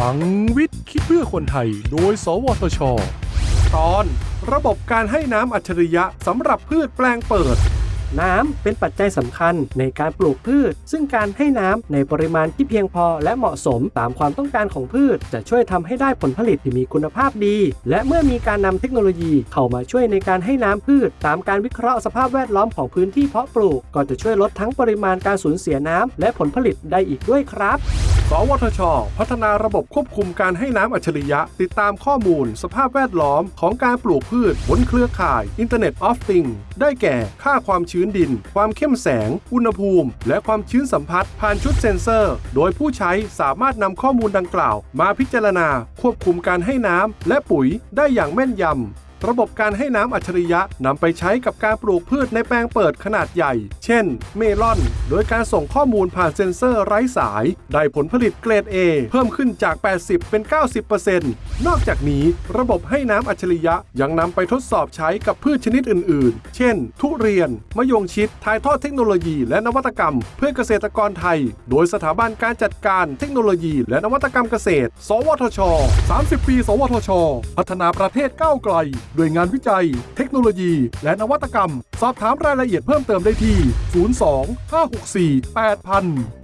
ลังวิทย์คิดเพื่อคนไทย โดย สวทช ตอน ระบบการให้น้ำอัจฉริยะสำหรับพืชแปลงเปิด น้ำเป็นปัจจัยสำคัญในการปลูกพืช ซึ่งการให้น้ำในปริมาณที่เพียงพอและเหมาะสมตามความต้องการของพืช จะช่วยทำให้ได้ผลผลิตที่มีคุณภาพดี และเมื่อมีการนำเทคโนโลยีเข้ามาช่วยในการให้น้ำพืช ตามการวิเคราะห์สภาพแวดล้อมของพื้นที่เพาะปลูก ก็จะช่วยลดทั้งปริมาณการสูญเสียน้ำและผลผลิตได้อีกด้วยครับ สวทช พัฒนาระบบควบคุมการให้น้ำอัจฉริยะ ติดตามข้อมูล สภาพแวดล้อมของการปลูกพืชบนเครือข่าย Internet of Things ได้แก่ค่าความชื้นดิน ความเข้มแสง อุณหภูมิ และความชื้นสัมผัสผ่านชุดเซ็นเซอร์ โดยผู้ใช้สามารถนำข้อมูลดังกล่าว มาพิจารณา ควบคุมการให้น้ำและปุ๋ยได้อย่างแม่นยำ ระบบการให้น้ำอัจฉริยะนำไปใช้กับการปลูกพืชในแปลงเปิดขนาดใหญ่ เช่น เมลอน โดยการส่งข้อมูลผ่านเซ็นเซอร์ไร้สาย ได้ผลผลิตเกรด A เพิ่มขึ้นจาก 80 เป็น 90%นอกจากนี้ระบบให้น้ำอัจฉริยะยังนำไปทดสอบใช้กับพืชชนิดอื่น ๆ เช่น ทุเรียน มะยงชิด ถ่ายทอดเทคโนโลยีและนวัตกรรม เพื่อเกษตรกรไทย โดยสถาบันการจัดการเทคโนโลยี และนวัตกรรมเกษตร สวทช 30 ปี สวทช พัฒนาประเทศก้าวไกลด้วยงานวิจัย เทคโนโลยี และนวัตกรรม สอบถามรายละเอียดเพิ่มเติมได้ที่ 02 564 8000